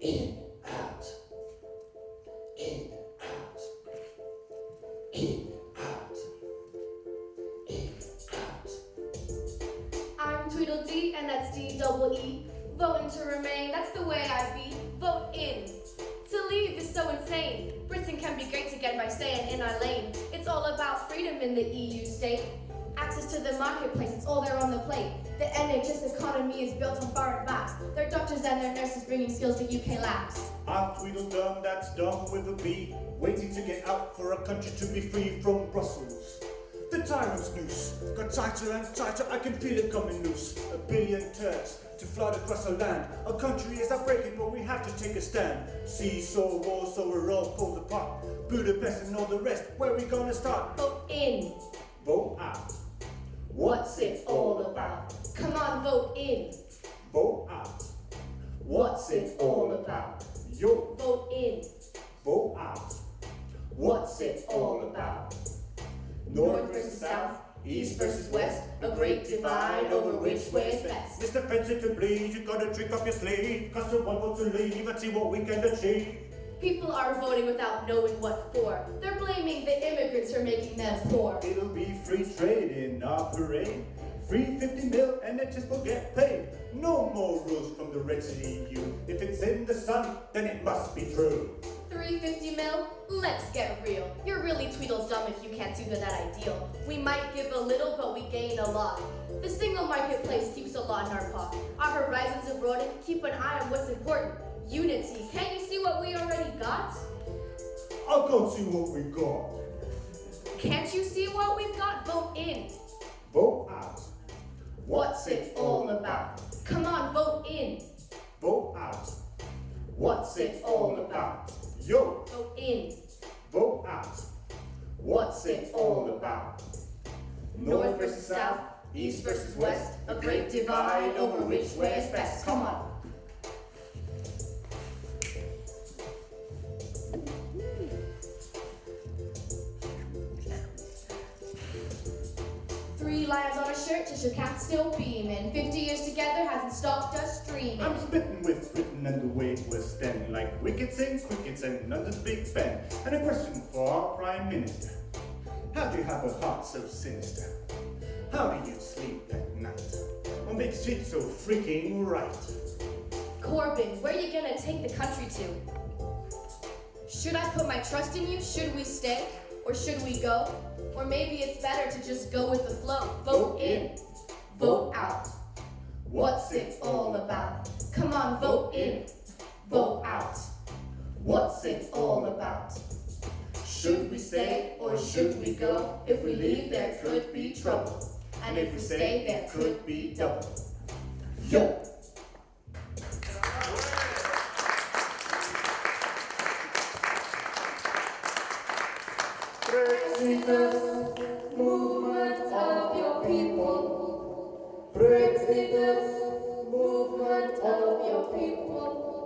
in, out, in, out, in, out, in, out. I'm Tweedledee, and that's D double E. Voting to remain, that's the way I be. Vote in. To leave is so insane. Britain can be great to get by staying in our lane. It's all about freedom in the EU state. Access to the marketplace, it's all there on the plate. The NHS economy is built on foreign and their nurses bringing skills to UK labs. I'm Tweedledum, that's dumb with a B, waiting to get out for a country to be free from Brussels. The tyrant's noose got tighter and tighter, I can feel it coming loose. A billion Turks to flood across our land. Our country is breaking, but we have to take a stand. Seesaw war, so we're all pulled apart. Budapest and all the rest, where we gonna start? Vote in. Vote out. What's it all about? Come on, vote in. Vote out. What's it all about? Yo, Vote in. vote out. What's it all about? North versus south, east versus west, a great divide over which way is best. Mr. Fencer to bleed, you got a trick up your sleeve. Cause the one wants to leave and see what we can achieve. People are voting without knowing what for. They're blaming the immigrants for making them poor. It'll be free trade in our parade. Free 50 mil and it just will get paid. No more rules from the wretched EU. If it's in the sun, then it must be true. 350 mil? Let's get real. You're really Tweedledum if you can't do that ideal. We might give a little, but we gain a lot. The single marketplace keeps a lot in our pocket. Our horizons are broadened. Keep an eye on what's important. Unity. Can't you see what we already got? I'll go see what we got. Can't you see what we've got? Vote in. What's it all about? Come on, vote in. Vote out. What's it all about? Yo, Vote in. vote out. What's it all about? North versus south, east versus west, a great divide over which way is best. Come on. Three lions on a shirt, just your cat still beaming. Fifty years together hasn't stopped us dreaming. I'm spitting with Britain and the way it was then, like wickets and crickets and London's Big Ben. And a question for our Prime Minister. How do you have a heart so sinister? How do you sleep at night? What makes it so freaking right? Corbyn, where are you gonna take the country to? Should I put my trust in you? Should we stay? Or should we go? Or maybe it's better to just go with the flow. Vote in, vote out. What's it all about? Come on, vote in, vote out. What's it all about? Should we stay or should we go? If we leave, there could be trouble. And if we stay, there could be double. Yo! Brexiters, movement of your people. Movement of your people.